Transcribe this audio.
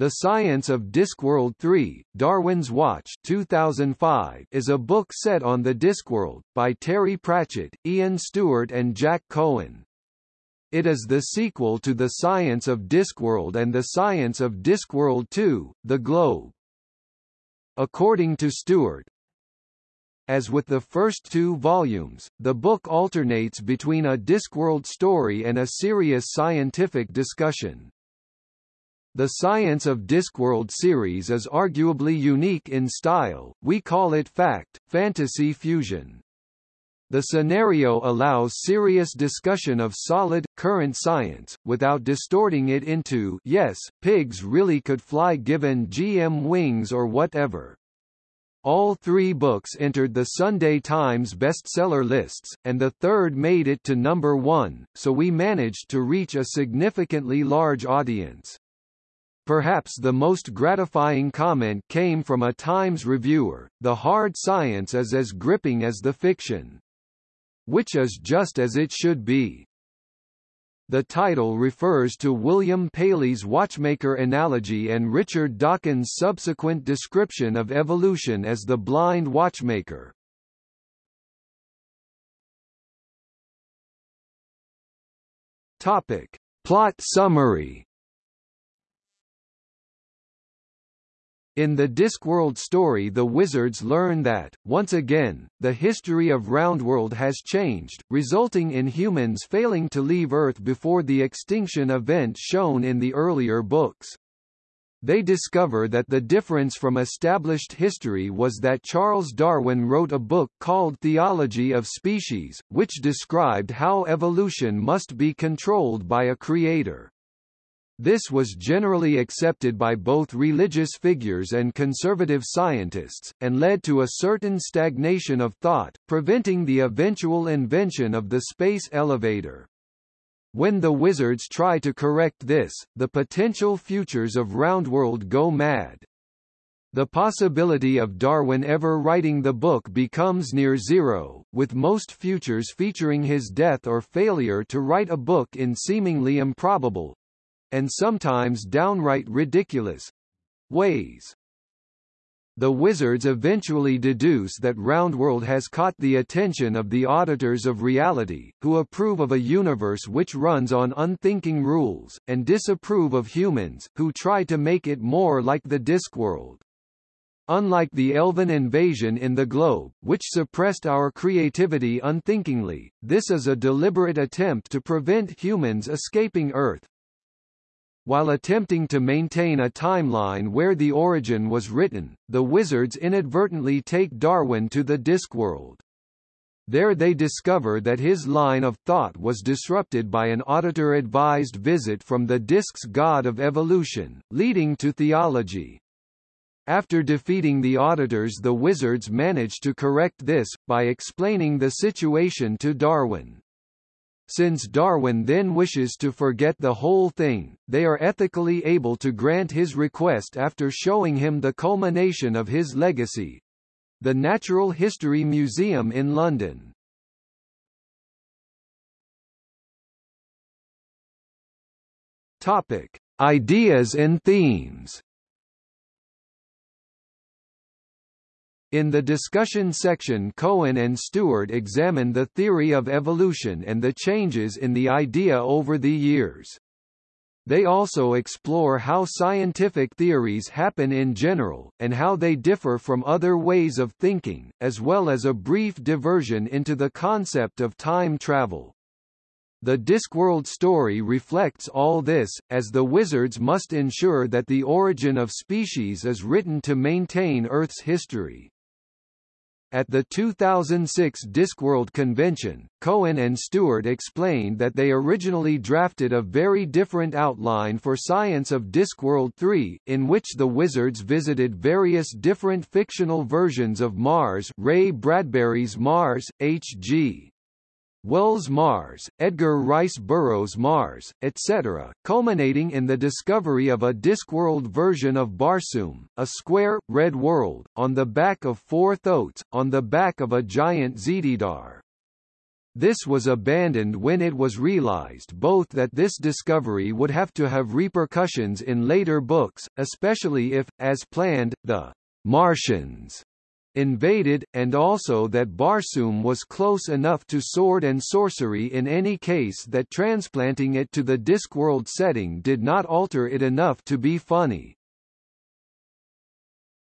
The Science of Discworld 3, Darwin's Watch 2005 is a book set on the Discworld, by Terry Pratchett, Ian Stewart and Jack Cohen. It is the sequel to The Science of Discworld and The Science of Discworld 2, The Globe. According to Stewart, as with the first two volumes, the book alternates between a Discworld story and a serious scientific discussion. The Science of Discworld series is arguably unique in style, we call it fact, fantasy fusion. The scenario allows serious discussion of solid, current science, without distorting it into yes, pigs really could fly given GM wings or whatever. All three books entered the Sunday Times bestseller lists, and the third made it to number one, so we managed to reach a significantly large audience. Perhaps the most gratifying comment came from a Times reviewer, the hard science is as gripping as the fiction. Which is just as it should be. The title refers to William Paley's watchmaker analogy and Richard Dawkins' subsequent description of evolution as the blind watchmaker. Topic. Plot summary In the Discworld story the wizards learn that, once again, the history of Roundworld has changed, resulting in humans failing to leave Earth before the extinction event shown in the earlier books. They discover that the difference from established history was that Charles Darwin wrote a book called Theology of Species, which described how evolution must be controlled by a creator. This was generally accepted by both religious figures and conservative scientists, and led to a certain stagnation of thought, preventing the eventual invention of the space elevator. When the wizards try to correct this, the potential futures of Roundworld go mad. The possibility of Darwin ever writing the book becomes near zero, with most futures featuring his death or failure to write a book in seemingly improbable, and sometimes downright ridiculous ways. The wizards eventually deduce that Roundworld has caught the attention of the auditors of reality, who approve of a universe which runs on unthinking rules, and disapprove of humans, who try to make it more like the Discworld. Unlike the elven invasion in the globe, which suppressed our creativity unthinkingly, this is a deliberate attempt to prevent humans escaping Earth, while attempting to maintain a timeline where the origin was written, the wizards inadvertently take Darwin to the Discworld. There they discover that his line of thought was disrupted by an auditor-advised visit from the Disc's god of evolution, leading to theology. After defeating the auditors the wizards manage to correct this, by explaining the situation to Darwin. Since Darwin then wishes to forget the whole thing, they are ethically able to grant his request after showing him the culmination of his legacy the Natural History Museum in London. Topic: Ideas and themes. In the discussion section Cohen and Stewart examine the theory of evolution and the changes in the idea over the years. They also explore how scientific theories happen in general, and how they differ from other ways of thinking, as well as a brief diversion into the concept of time travel. The Discworld story reflects all this, as the wizards must ensure that the origin of species is written to maintain Earth's history. At the 2006 Discworld convention, Cohen and Stewart explained that they originally drafted a very different outline for Science of Discworld 3, in which the Wizards visited various different fictional versions of Mars Ray Bradbury's Mars, H.G. Wells Mars, Edgar Rice Burroughs Mars, etc., culminating in the discovery of a Discworld version of Barsoom, a square, red world, on the back of four thoats, on the back of a giant Zitidar. This was abandoned when it was realized both that this discovery would have to have repercussions in later books, especially if, as planned, the Martians invaded, and also that Barsoom was close enough to sword and sorcery in any case that transplanting it to the Discworld setting did not alter it enough to be funny.